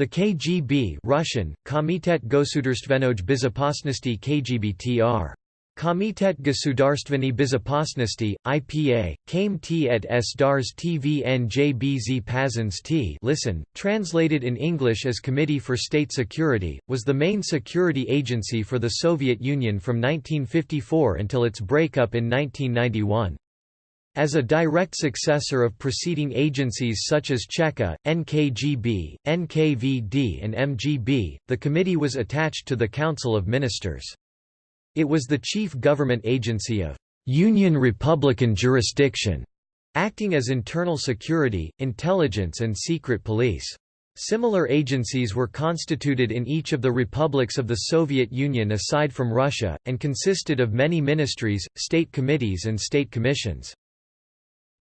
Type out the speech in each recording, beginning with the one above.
The KGB Russian, Komitet Gosudarstvennoj Bezopasnosti KGBTR. Komitet Gosudarstveni Bezopasnosti, IPA, KMT et S DARS TVNJBZ T listen, translated in English as Committee for State Security, was the main security agency for the Soviet Union from 1954 until its breakup in 1991. As a direct successor of preceding agencies such as Cheka, NKGB, NKVD and MGB, the committee was attached to the Council of Ministers. It was the chief government agency of Union Republican jurisdiction, acting as internal security, intelligence and secret police. Similar agencies were constituted in each of the republics of the Soviet Union aside from Russia, and consisted of many ministries, state committees and state commissions.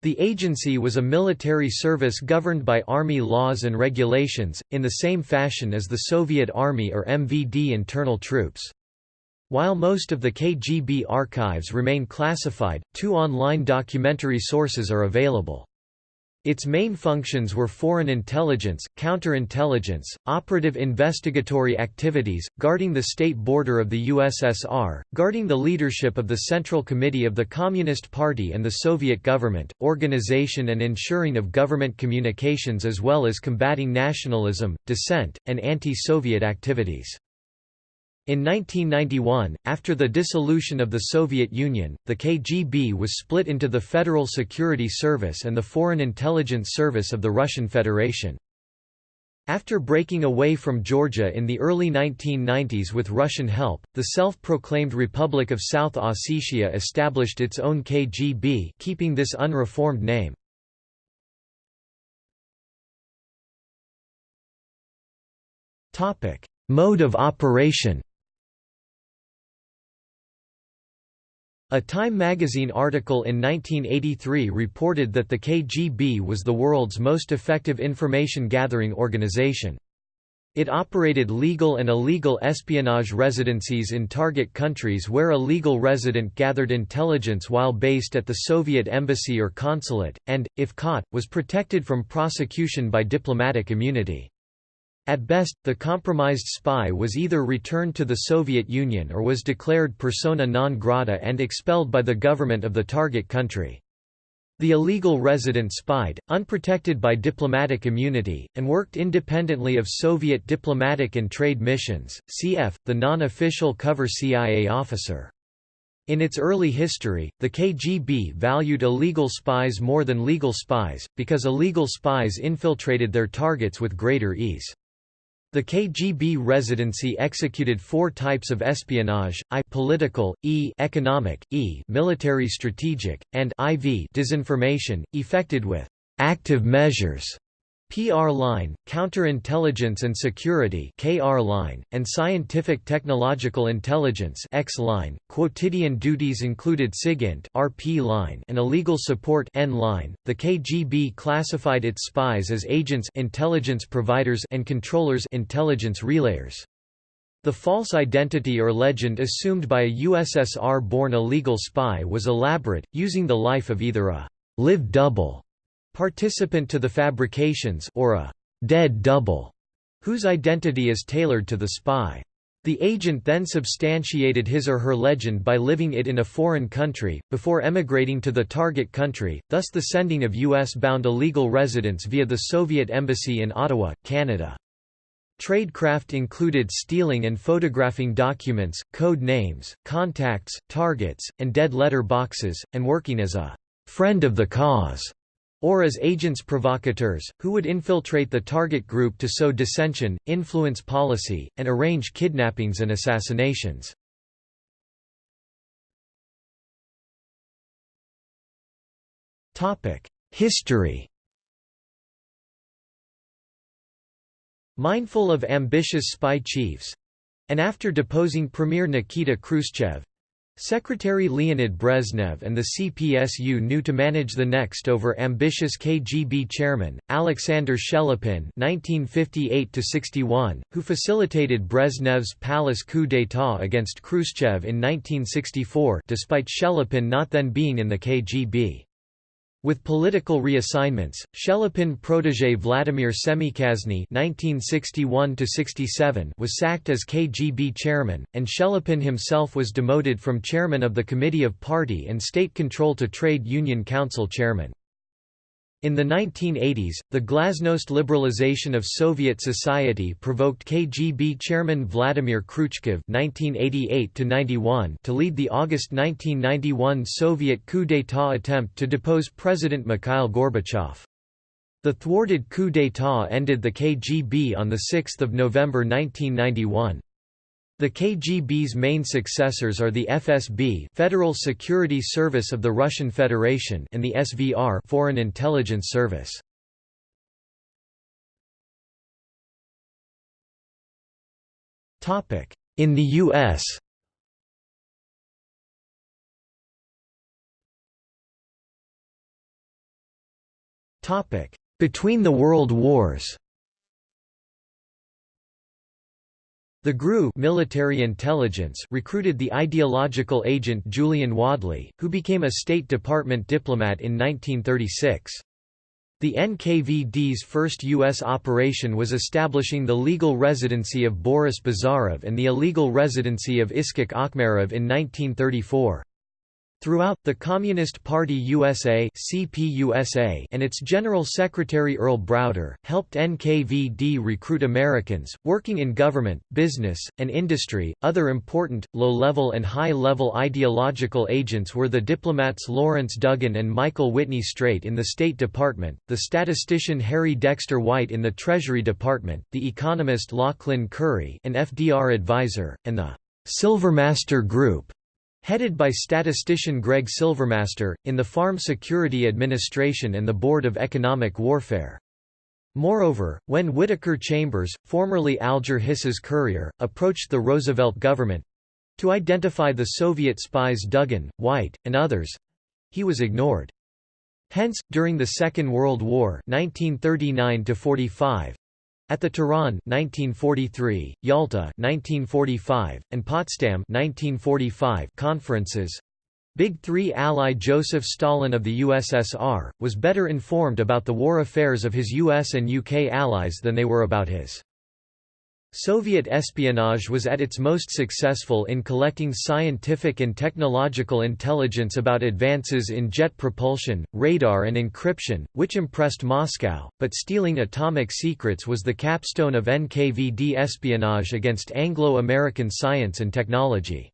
The agency was a military service governed by army laws and regulations, in the same fashion as the Soviet Army or MVD internal troops. While most of the KGB archives remain classified, two online documentary sources are available. Its main functions were foreign intelligence, counterintelligence, operative investigatory activities, guarding the state border of the USSR, guarding the leadership of the Central Committee of the Communist Party and the Soviet government, organization and ensuring of government communications as well as combating nationalism, dissent, and anti-Soviet activities. In 1991, after the dissolution of the Soviet Union, the KGB was split into the Federal Security Service and the Foreign Intelligence Service of the Russian Federation. After breaking away from Georgia in the early 1990s with Russian help, the self-proclaimed Republic of South Ossetia established its own KGB keeping this unreformed name. Mode of operation A Time magazine article in 1983 reported that the KGB was the world's most effective information-gathering organization. It operated legal and illegal espionage residencies in target countries where a legal resident gathered intelligence while based at the Soviet embassy or consulate, and, if caught, was protected from prosecution by diplomatic immunity. At best, the compromised spy was either returned to the Soviet Union or was declared persona non grata and expelled by the government of the target country. The illegal resident spied, unprotected by diplomatic immunity, and worked independently of Soviet diplomatic and trade missions, cf. the non-official cover CIA officer. In its early history, the KGB valued illegal spies more than legal spies, because illegal spies infiltrated their targets with greater ease. The KGB residency executed four types of espionage: I political, E economic, E military strategic, and IV disinformation, effected with active measures PR line, Counterintelligence and Security KR line, and Scientific Technological Intelligence X line. Quotidian duties included SIGINT RP line and illegal support N line. The KGB classified its spies as agents intelligence providers and controllers intelligence relayers. The false identity or legend assumed by a USSR-born illegal spy was elaborate, using the life of either a live double participant to the fabrications or a dead double, whose identity is tailored to the spy. The agent then substantiated his or her legend by living it in a foreign country, before emigrating to the target country, thus the sending of U.S.-bound illegal residents via the Soviet Embassy in Ottawa, Canada. Tradecraft included stealing and photographing documents, code names, contacts, targets, and dead letter boxes, and working as a «friend of the cause» or as agents provocateurs, who would infiltrate the target group to sow dissension, influence policy, and arrange kidnappings and assassinations. History Mindful of ambitious spy chiefs, and after deposing Premier Nikita Khrushchev, Secretary Leonid Brezhnev and the CPSU knew to manage the next over ambitious KGB chairman, Alexander Shelepin (1958–61), who facilitated Brezhnev's palace coup d'état against Khrushchev in 1964, despite Shelepin not then being in the KGB. With political reassignments, Shelepin protégé Vladimir Semichastny (1961–67) was sacked as KGB chairman, and Shelepin himself was demoted from chairman of the Committee of Party and State Control to Trade Union Council chairman. In the 1980s, the glasnost liberalization of Soviet society provoked KGB chairman Vladimir Kryuchkov (1988–91) to lead the August 1991 Soviet coup d'état attempt to depose President Mikhail Gorbachev. The thwarted coup d'état ended the KGB on 6 November 1991. The KGB's main successors are the FSB Federal Security Service of the Russian Federation and the SVR Foreign Intelligence Service. In the U.S. Between the World Wars The GRU military intelligence recruited the ideological agent Julian Wadleigh, who became a State Department diplomat in 1936. The NKVD's first U.S. operation was establishing the legal residency of Boris Bazarov and the illegal residency of Iskhak Akhmerov in 1934. Throughout, the Communist Party USA CPUSA and its General Secretary Earl Browder, helped NKVD recruit Americans, working in government, business, and industry. Other important, low-level and high-level ideological agents were the diplomats Lawrence Duggan and Michael Whitney Straight in the State Department, the statistician Harry Dexter White in the Treasury Department, the economist Lauchlin Currie an FDR advisor, and the Silvermaster Group Headed by statistician Greg Silvermaster, in the Farm Security Administration and the Board of Economic Warfare. Moreover, when Whittaker Chambers, formerly Alger Hiss's courier, approached the Roosevelt government—to identify the Soviet spies Duggan, White, and others—he was ignored. Hence, during the Second World War 1939 at the Tehran 1943, Yalta 1945, and Potsdam 1945 conferences, Big Three ally Joseph Stalin of the USSR, was better informed about the war affairs of his US and UK allies than they were about his. Soviet espionage was at its most successful in collecting scientific and technological intelligence about advances in jet propulsion, radar and encryption, which impressed Moscow, but stealing atomic secrets was the capstone of NKVD espionage against Anglo-American science and technology.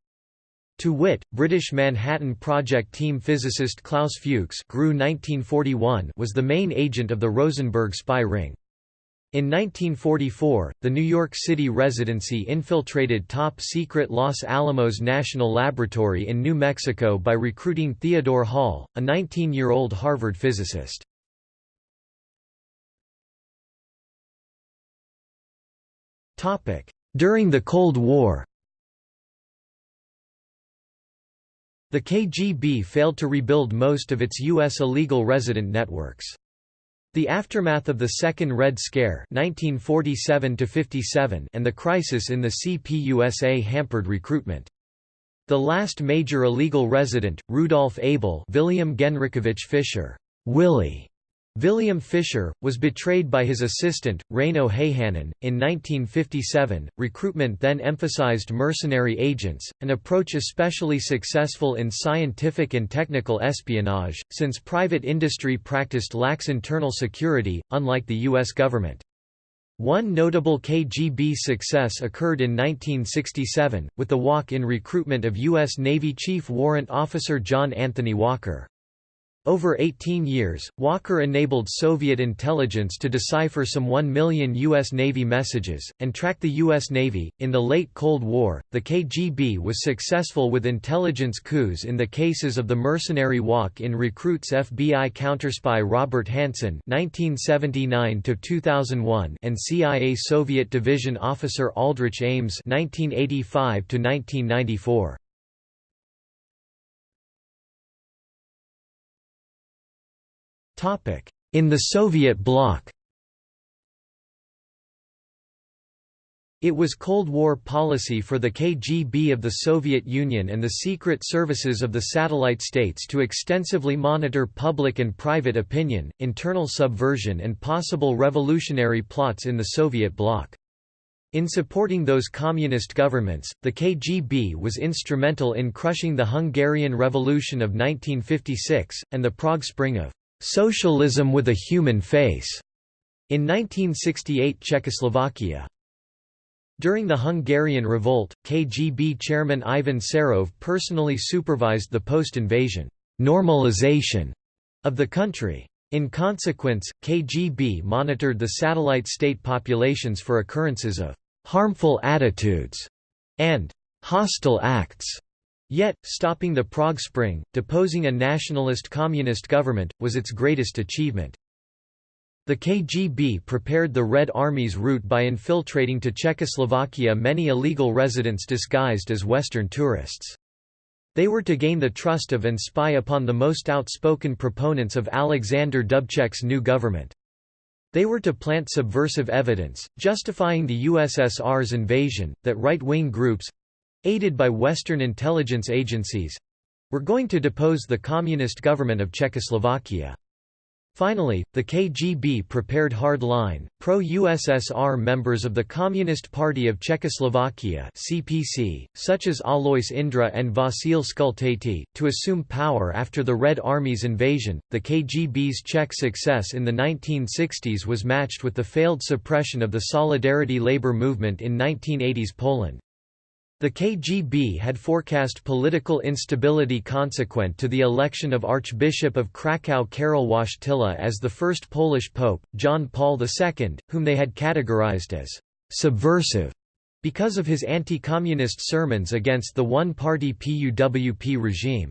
To wit, British Manhattan Project team physicist Klaus Fuchs was the main agent of the Rosenberg spy ring. In 1944, the New York City Residency infiltrated top-secret Los Alamos National Laboratory in New Mexico by recruiting Theodore Hall, a 19-year-old Harvard physicist. During the Cold War The KGB failed to rebuild most of its U.S. illegal resident networks. The aftermath of the Second Red Scare 1947 and the crisis in the CPUSA hampered recruitment. The last major illegal resident, Rudolf Abel William Genrikhovich Fischer Willie William Fisher, was betrayed by his assistant, Reino Heihanen. In 1957, recruitment then emphasized mercenary agents, an approach especially successful in scientific and technical espionage, since private industry practiced lax internal security, unlike the U.S. government. One notable KGB success occurred in 1967, with the walk-in recruitment of U.S. Navy Chief Warrant Officer John Anthony Walker. Over 18 years, Walker enabled Soviet intelligence to decipher some 1 million U.S. Navy messages, and track the U.S. Navy. In the late Cold War, the KGB was successful with intelligence coups in the cases of the mercenary walk in recruits FBI counterspy Robert Hanssen (1979–2001) and CIA Soviet Division officer Aldrich Ames (1985–1994). In the Soviet bloc It was Cold War policy for the KGB of the Soviet Union and the secret services of the satellite states to extensively monitor public and private opinion, internal subversion and possible revolutionary plots in the Soviet bloc. In supporting those communist governments, the KGB was instrumental in crushing the Hungarian Revolution of 1956, and the Prague Spring of "'socialism with a human face' in 1968 Czechoslovakia. During the Hungarian Revolt, KGB chairman Ivan Serov personally supervised the post-invasion normalization of the country. In consequence, KGB monitored the satellite state populations for occurrences of harmful attitudes and hostile acts. Yet, stopping the Prague Spring, deposing a nationalist communist government, was its greatest achievement. The KGB prepared the Red Army's route by infiltrating to Czechoslovakia many illegal residents disguised as Western tourists. They were to gain the trust of and spy upon the most outspoken proponents of Alexander Dubček's new government. They were to plant subversive evidence, justifying the USSR's invasion, that right-wing groups—aided by Western intelligence agencies—were going to depose the communist government of Czechoslovakia. Finally, the KGB prepared hard-line, pro-USSR members of the Communist Party of Czechoslovakia (CPC), such as Alois Indra and Vasil Skultati, to assume power after the Red Army's invasion. The KGB's Czech success in the 1960s was matched with the failed suppression of the Solidarity labor movement in 1980s Poland. The KGB had forecast political instability consequent to the election of Archbishop of Kraków Karol Wojtyla as the first Polish pope, John Paul II, whom they had categorized as «subversive» because of his anti-communist sermons against the one-party PUWP regime.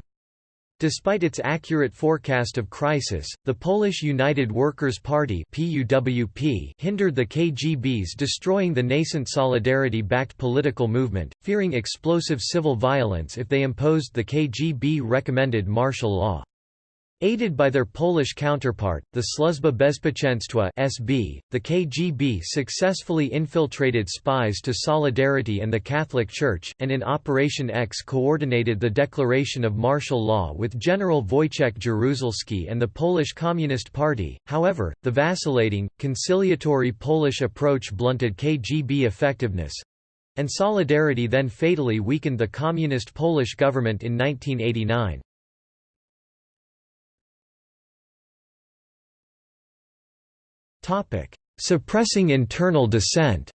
Despite its accurate forecast of crisis, the Polish United Workers' Party PUWP hindered the KGB's destroying the nascent Solidarity-backed political movement, fearing explosive civil violence if they imposed the KGB-recommended martial law. Aided by their Polish counterpart, the Służba Bezpieczeństwa (SB), the KGB successfully infiltrated spies to Solidarity and the Catholic Church, and in Operation X coordinated the declaration of martial law with General Wojciech Jaruzelski and the Polish Communist Party. However, the vacillating, conciliatory Polish approach blunted KGB effectiveness, and Solidarity then fatally weakened the Communist Polish government in 1989. Topic: Suppressing internal dissent.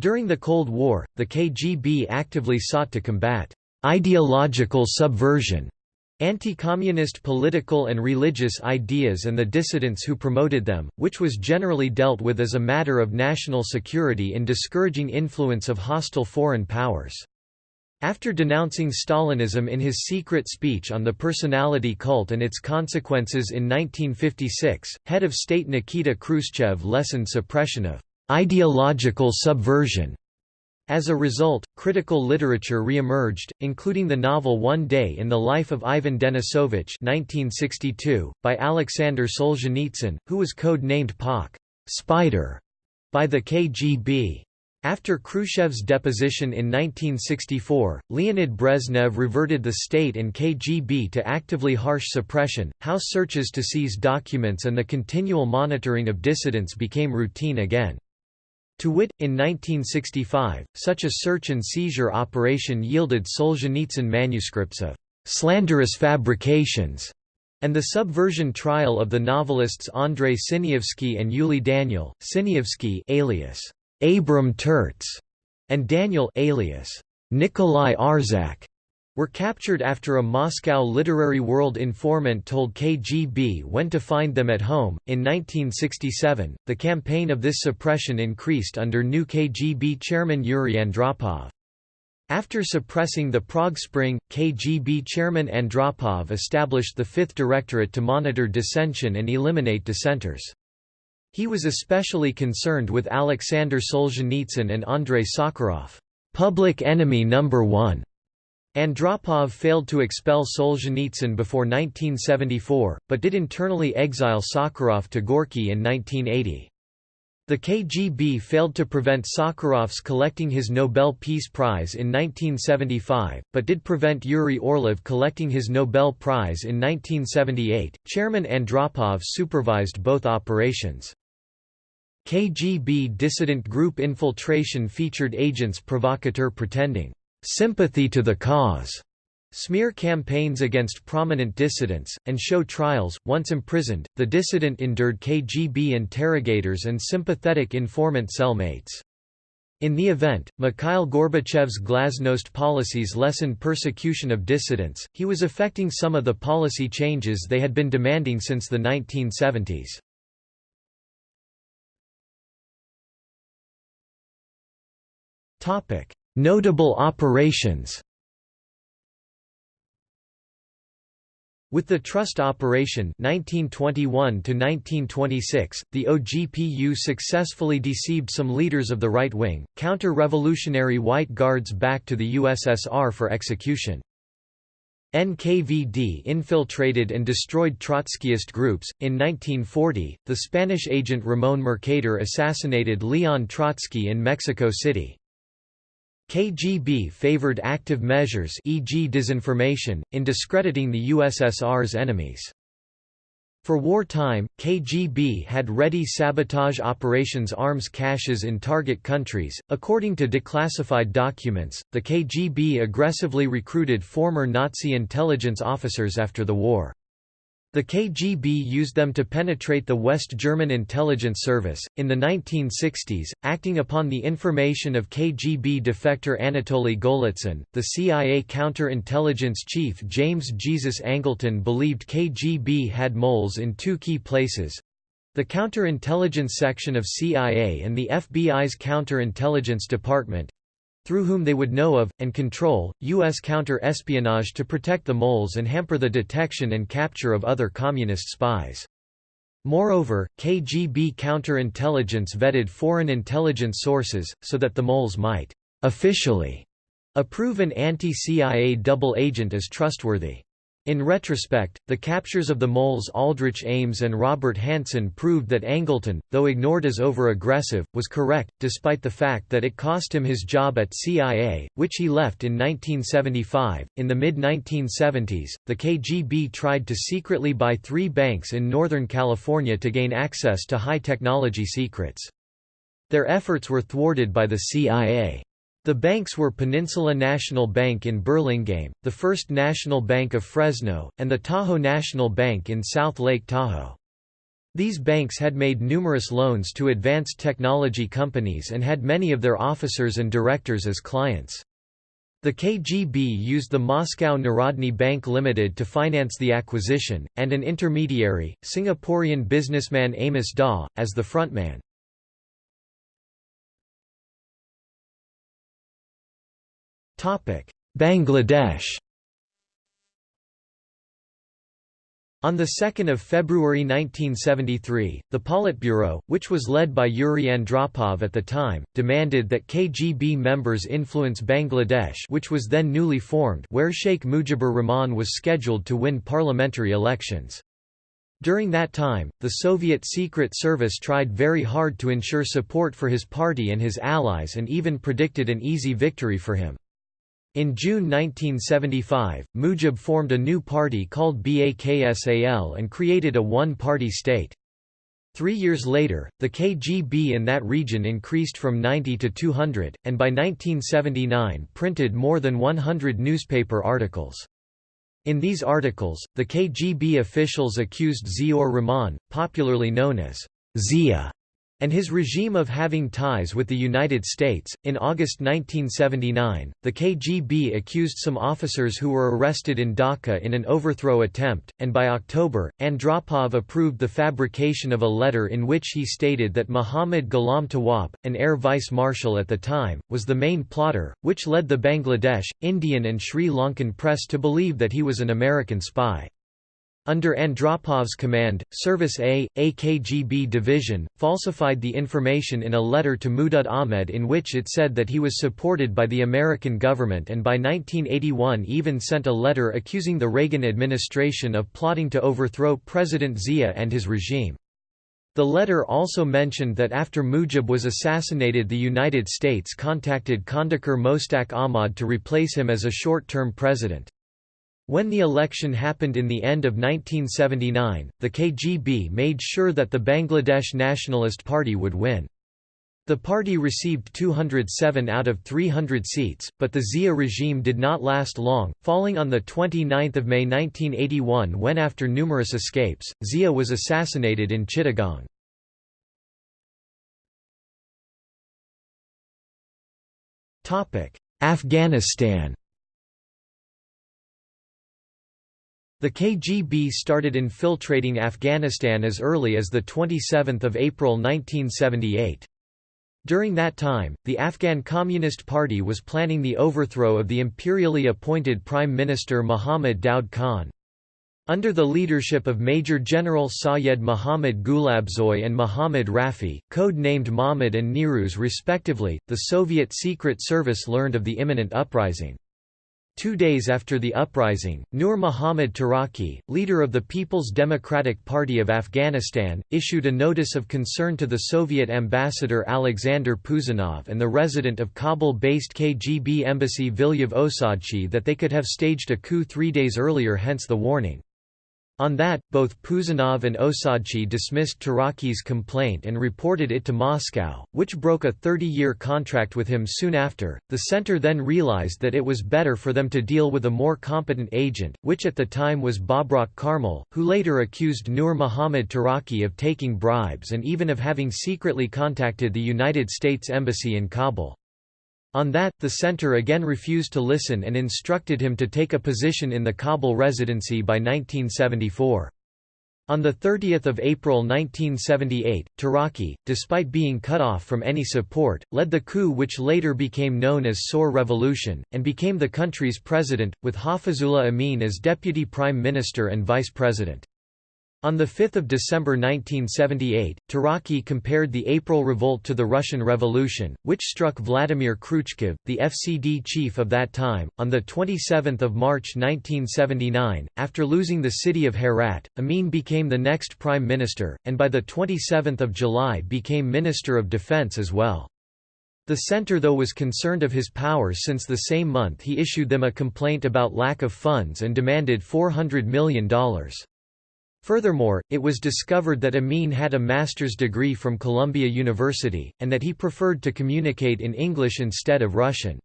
During the Cold War, the KGB actively sought to combat ideological subversion, anti-communist political and religious ideas and the dissidents who promoted them, which was generally dealt with as a matter of national security in discouraging influence of hostile foreign powers. After denouncing Stalinism in his secret speech on the personality cult and its consequences in 1956, head of state Nikita Khrushchev lessened suppression of ideological subversion. As a result, critical literature re-emerged, including the novel One Day in the Life of Ivan Denisovich 1962, by Alexander Solzhenitsyn, who was code-named Pak Spider by the KGB. After Khrushchev's deposition in 1964, Leonid Brezhnev reverted the state and KGB to actively harsh suppression, house searches to seize documents and the continual monitoring of dissidents became routine again. To wit, in 1965, such a search and seizure operation yielded Solzhenitsyn manuscripts of «slanderous fabrications» and the subversion trial of the novelists Andrei Sinyavsky and Yuli Daniel, Sinyavsky alias Abram Tertz and Daniel alias Nikolai Arzhak were captured after a Moscow literary world informant told KGB when to find them at home. In 1967, the campaign of this suppression increased under new KGB chairman Yuri Andropov. After suppressing the Prague Spring, KGB chairman Andropov established the Fifth Directorate to monitor dissension and eliminate dissenters. He was especially concerned with Alexander Solzhenitsyn and Andrei Sakharov, public enemy number one. Andropov failed to expel Solzhenitsyn before 1974, but did internally exile Sakharov to Gorky in 1980. The KGB failed to prevent Sakharov's collecting his Nobel Peace Prize in 1975, but did prevent Yuri Orlov collecting his Nobel Prize in 1978. Chairman Andropov supervised both operations. KGB dissident group infiltration featured agents provocateur pretending sympathy to the cause smear campaigns against prominent dissidents, and show trials. Once imprisoned, the dissident endured KGB interrogators and sympathetic informant cellmates. In the event, Mikhail Gorbachev's glasnost policies lessened persecution of dissidents, he was effecting some of the policy changes they had been demanding since the 1970s. Notable operations With the Trust Operation 1921–1926, the OGPU successfully deceived some leaders of the right wing, counter-revolutionary White Guards back to the USSR for execution. NKVD infiltrated and destroyed Trotskyist groups. In 1940, the Spanish agent Ramón Mercader assassinated Leon Trotsky in Mexico City. KGB favored active measures e.g. disinformation, in discrediting the USSR's enemies. For wartime, KGB had ready sabotage operations arms caches in target countries. According to declassified documents, the KGB aggressively recruited former Nazi intelligence officers after the war. The KGB used them to penetrate the West German intelligence service. In the 1960s, acting upon the information of KGB defector Anatoly Golitsyn, the CIA counterintelligence chief James Jesus Angleton believed KGB had moles in two key places the counterintelligence section of CIA and the FBI's counterintelligence department, through whom they would know of, and control, U.S. counter-espionage to protect the moles and hamper the detection and capture of other communist spies. Moreover, KGB counterintelligence vetted foreign intelligence sources, so that the moles might officially approve an anti-CIA double agent as trustworthy. In retrospect, the captures of the moles Aldrich Ames and Robert Hanssen proved that Angleton, though ignored as over-aggressive, was correct, despite the fact that it cost him his job at CIA, which he left in 1975. In the mid-1970s, the KGB tried to secretly buy three banks in Northern California to gain access to high-technology secrets. Their efforts were thwarted by the CIA. The banks were Peninsula National Bank in Burlingame, the First National Bank of Fresno, and the Tahoe National Bank in South Lake Tahoe. These banks had made numerous loans to advanced technology companies and had many of their officers and directors as clients. The KGB used the Moscow Narodny Bank Limited to finance the acquisition, and an intermediary, Singaporean businessman Amos Daw, as the frontman. Bangladesh On 2 February 1973, the Politburo, which was led by Yuri Andropov at the time, demanded that KGB members influence Bangladesh which was then newly formed where Sheikh Mujibur Rahman was scheduled to win parliamentary elections. During that time, the Soviet Secret Service tried very hard to ensure support for his party and his allies and even predicted an easy victory for him. In June 1975, Mujib formed a new party called BAKSAL and created a one-party state. Three years later, the KGB in that region increased from 90 to 200, and by 1979 printed more than 100 newspaper articles. In these articles, the KGB officials accused Ziaur Rahman, popularly known as Zia, and his regime of having ties with the United States. In August 1979, the KGB accused some officers who were arrested in Dhaka in an overthrow attempt, and by October, Andropov approved the fabrication of a letter in which he stated that Muhammad Ghulam Tawab, an air vice marshal at the time, was the main plotter, which led the Bangladesh, Indian, and Sri Lankan press to believe that he was an American spy. Under Andropov's command, Service A, AKGB division, falsified the information in a letter to Mudud Ahmed in which it said that he was supported by the American government and by 1981 even sent a letter accusing the Reagan administration of plotting to overthrow President Zia and his regime. The letter also mentioned that after Mujib was assassinated the United States contacted Kandakar Mostak Ahmad to replace him as a short-term president. When the election happened in the end of 1979, the KGB made sure that the Bangladesh Nationalist Party would win. The party received 207 out of 300 seats, but the Zia regime did not last long, falling on 29 May 1981 when after numerous escapes, Zia was assassinated in Chittagong. Afghanistan The KGB started infiltrating Afghanistan as early as 27 April 1978. During that time, the Afghan Communist Party was planning the overthrow of the imperially appointed Prime Minister Muhammad Daud Khan. Under the leadership of Major General Sayed Muhammad Gulabzoy and Muhammad Rafi, code-named Mahmud and Niruz respectively, the Soviet Secret Service learned of the imminent uprising. Two days after the uprising, Nur Muhammad Taraki, leader of the People's Democratic Party of Afghanistan, issued a notice of concern to the Soviet ambassador Alexander Puzanov and the resident of Kabul-based KGB embassy Vilyev Osadchi that they could have staged a coup three days earlier hence the warning. On that, both Puzanov and Osadchi dismissed Taraki's complaint and reported it to Moscow, which broke a 30-year contract with him soon after. The center then realized that it was better for them to deal with a more competent agent, which at the time was Babrak Karmal, who later accused Nur Muhammad Taraki of taking bribes and even of having secretly contacted the United States Embassy in Kabul. On that, the center again refused to listen and instructed him to take a position in the Kabul residency by 1974. On 30 April 1978, Taraki, despite being cut off from any support, led the coup which later became known as Saur Revolution, and became the country's president, with Hafizullah Amin as deputy prime minister and vice president. On 5 December 1978, Taraki compared the April revolt to the Russian Revolution, which struck Vladimir Kryuchkov, the FCD chief of that time. On 27 March 1979, after losing the city of Herat, Amin became the next prime minister, and by 27 July became Minister of Defense as well. The center though was concerned of his powers since the same month he issued them a complaint about lack of funds and demanded $400 million. Furthermore, it was discovered that Amin had a master's degree from Columbia University, and that he preferred to communicate in English instead of Russian.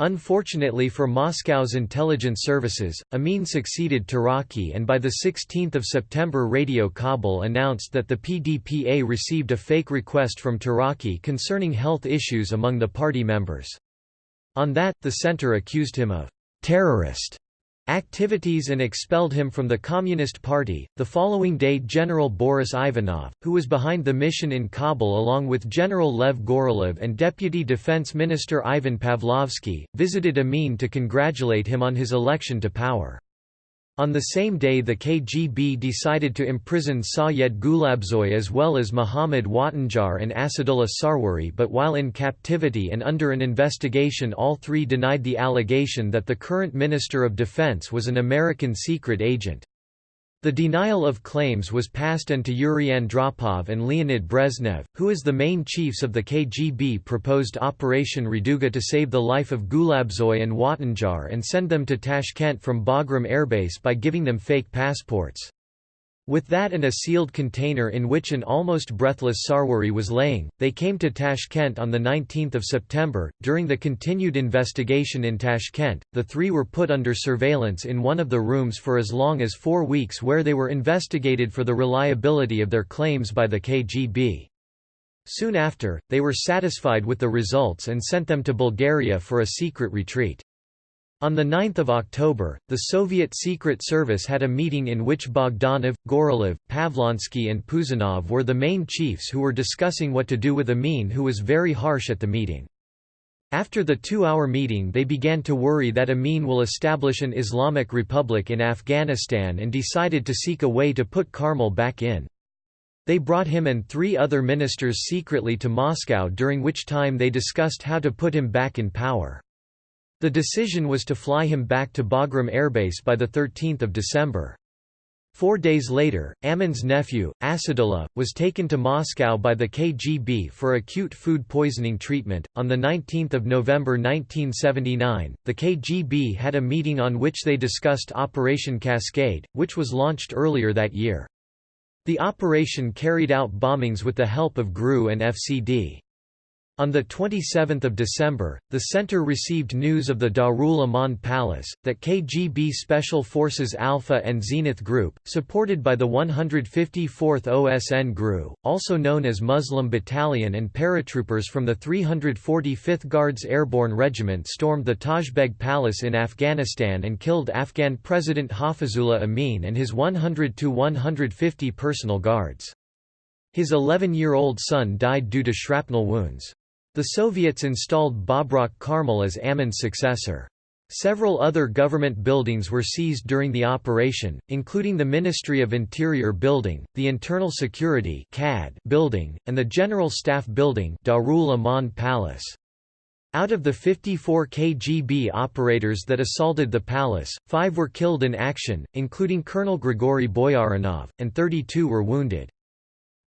Unfortunately for Moscow's intelligence services, Amin succeeded Taraki and by 16 September Radio Kabul announced that the PDPA received a fake request from Taraki concerning health issues among the party members. On that, the center accused him of terrorist activities and expelled him from the Communist Party. The following day, General Boris Ivanov, who was behind the mission in Kabul along with General Lev Gorolev and Deputy Defense Minister Ivan Pavlovsky, visited Amin to congratulate him on his election to power. On the same day the KGB decided to imprison Sayed Gulabzoy as well as Muhammad Watanjar and Asadullah Sarwari but while in captivity and under an investigation all three denied the allegation that the current Minister of Defense was an American secret agent. The denial of claims was passed on to Yuri Andropov and Leonid Brezhnev, who as the main chiefs of the KGB proposed Operation Raduga to save the life of Gulabzoy and Watanjar and send them to Tashkent from Bagram airbase by giving them fake passports. With that and a sealed container in which an almost breathless Sarwari was laying, they came to Tashkent on 19 September. During the continued investigation in Tashkent, the three were put under surveillance in one of the rooms for as long as four weeks where they were investigated for the reliability of their claims by the KGB. Soon after, they were satisfied with the results and sent them to Bulgaria for a secret retreat. On 9 October, the Soviet Secret Service had a meeting in which Bogdanov, Gorolev, Pavlovsky and Puzanov were the main chiefs who were discussing what to do with Amin who was very harsh at the meeting. After the two-hour meeting they began to worry that Amin will establish an Islamic Republic in Afghanistan and decided to seek a way to put Karmal back in. They brought him and three other ministers secretly to Moscow during which time they discussed how to put him back in power. The decision was to fly him back to Bagram airbase by 13 December. Four days later, Amin's nephew, Asadullah, was taken to Moscow by the KGB for acute food poisoning treatment. On 19 November 1979, the KGB had a meeting on which they discussed Operation Cascade, which was launched earlier that year. The operation carried out bombings with the help of GRU and FCD. On 27 December, the center received news of the Darul Aman Palace, that KGB Special Forces Alpha and Zenith Group, supported by the 154th OSN GRU, also known as Muslim Battalion and paratroopers from the 345th Guards Airborne Regiment stormed the Tajbeg Palace in Afghanistan and killed Afghan President Hafizullah Amin and his 100–150 personal guards. His 11-year-old son died due to shrapnel wounds. The Soviets installed Babrak Karmal as Amin's successor. Several other government buildings were seized during the operation, including the Ministry of Interior Building, the Internal Security CAD building, and the General Staff Building Darul Aman Palace. Out of the 54 KGB operators that assaulted the palace, five were killed in action, including Colonel Grigory Boyarinov, and 32 were wounded.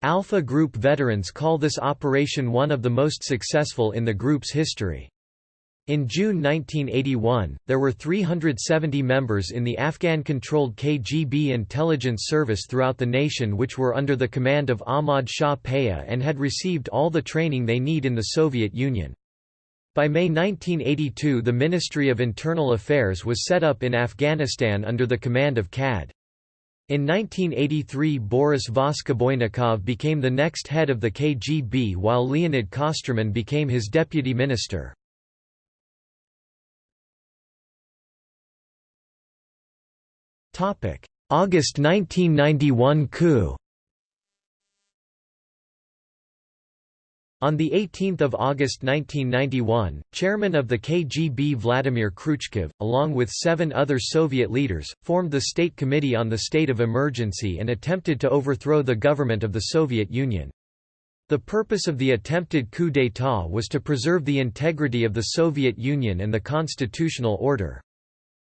Alpha Group veterans call this operation one of the most successful in the group's history. In June 1981, there were 370 members in the Afghan-controlled KGB intelligence service throughout the nation which were under the command of Ahmad Shah Paya and had received all the training they need in the Soviet Union. By May 1982 the Ministry of Internal Affairs was set up in Afghanistan under the command of CAD. In 1983 Boris Voskoboynikov became the next head of the KGB while Leonid Kosterman became his deputy minister. August 1991 coup On 18 August 1991, chairman of the KGB Vladimir Kryuchkov, along with seven other Soviet leaders, formed the State Committee on the State of Emergency and attempted to overthrow the government of the Soviet Union. The purpose of the attempted coup d'état was to preserve the integrity of the Soviet Union and the constitutional order.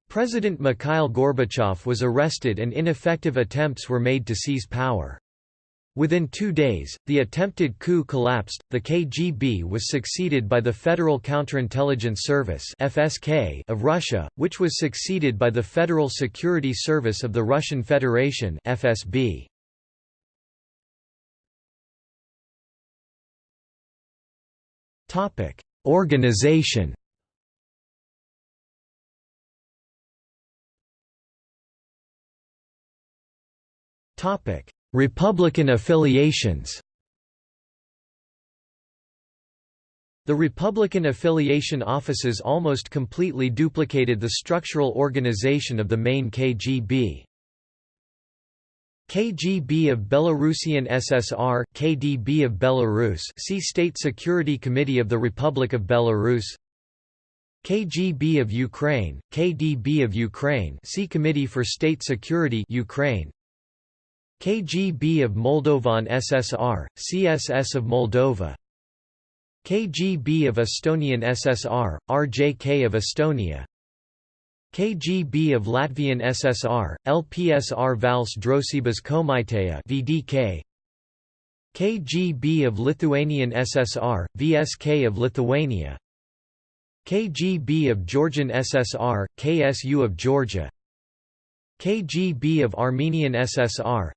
President Mikhail Gorbachev was arrested and ineffective attempts were made to seize power. Within two days, the attempted coup collapsed. The KGB was succeeded by the Federal Counterintelligence Service (FSK) of Russia, which was succeeded by the Federal Security Service of the Russian Federation (FSB). Topic: Organization. Topic: Republican affiliations The Republican affiliation offices almost completely duplicated the structural organization of the main KGB. KGB of Belarusian SSR, KDB of Belarus see State Security Committee of the Republic of Belarus KGB of Ukraine, KDB of Ukraine see Committee for State Security Ukraine KGB of Moldovan SSR, CSS of Moldova. KGB of Estonian SSR, RJK of Estonia. KGB of Latvian SSR, LPSR Vals Drosības Komiteja VDK KGB of Lithuanian SSR, VSK of Lithuania. KGB of Georgian SSR, KSU of Georgia. KGB of Armenian SSR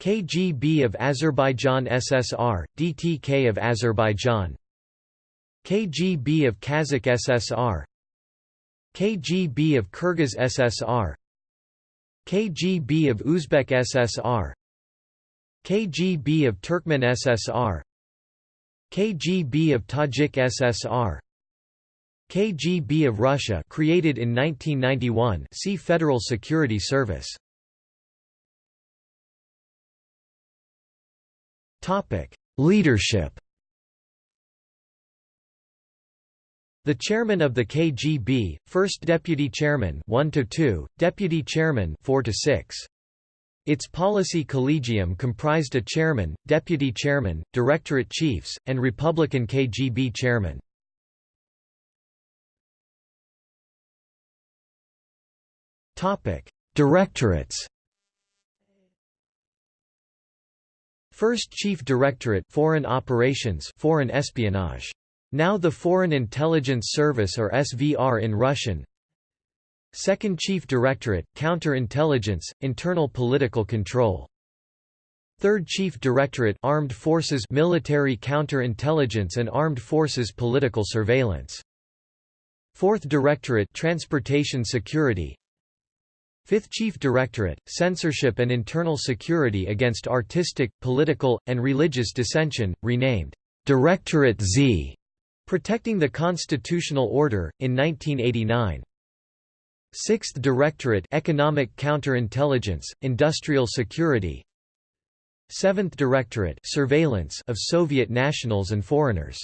KGB of Azerbaijan SSR, DTK of Azerbaijan. KGB of Kazakh SSR KGB of Kyrgyz SSR KGB of Uzbek SSR KGB of Turkmen SSR KGB of Tajik SSR KGB of Russia created in 1991 see Federal Security Service Leadership The chairman of the KGB, first deputy chairman 1 to 2, deputy chairman 4 to 6. Its policy collegium comprised a chairman, deputy chairman, directorate chiefs, and Republican KGB chairman. Topic: Directorates First Chief Directorate Foreign Operations Foreign Espionage. Now the Foreign Intelligence Service or SVR in Russian. Second Chief Directorate Counterintelligence Internal Political Control. Third Chief Directorate Armed Forces Military Counterintelligence and Armed Forces Political Surveillance. Fourth Directorate Transportation Security Fifth Chief Directorate, Censorship and Internal Security Against Artistic, Political, and Religious Dissension, renamed Directorate Z, protecting the constitutional order, in 1989. Sixth Directorate Economic Counterintelligence, Industrial Security Seventh Directorate Surveillance of Soviet nationals and foreigners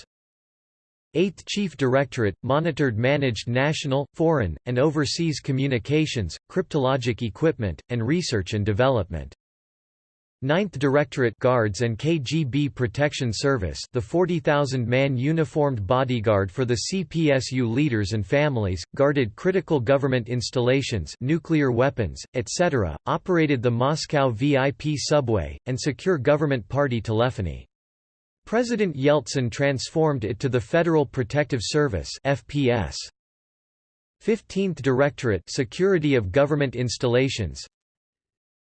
8th Chief Directorate, monitored managed national, foreign, and overseas communications, cryptologic equipment, and research and development. 9th Directorate Guards and KGB Protection Service the 40,000-man uniformed bodyguard for the CPSU leaders and families, guarded critical government installations nuclear weapons, etc., operated the Moscow VIP subway, and secure government party telephony. President Yeltsin transformed it to the Federal Protective Service FPS. 15th Directorate Security of Government Installations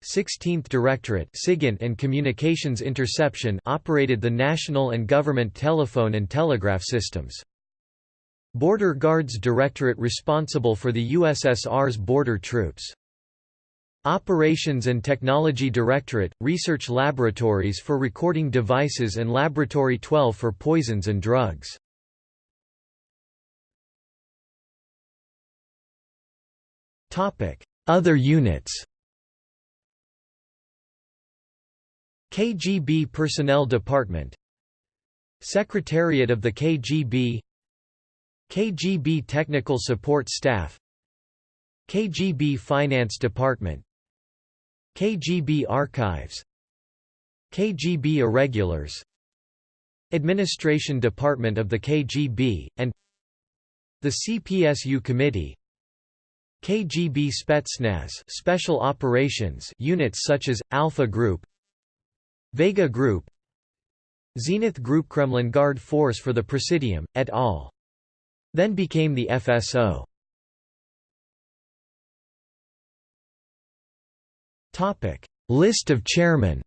16th Directorate SIGINT and Communications Interception operated the national and government telephone and telegraph systems. Border Guards Directorate responsible for the USSR's border troops. Operations and Technology Directorate, research laboratories for recording devices and Laboratory 12 for poisons and drugs. Other units KGB Personnel Department Secretariat of the KGB KGB Technical Support Staff KGB Finance Department KGB Archives KGB Irregulars Administration Department of the KGB, and the CPSU Committee KGB Spetsnaz Special Operations units such as, Alpha Group Vega Group Zenith Group Kremlin Guard Force for the Presidium, et al. Then became the FSO. Topic: List of chairmen.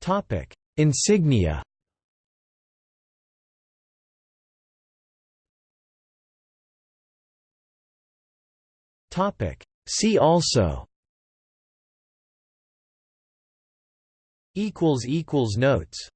Topic: Insignia. Topic: See also. Equals equals notes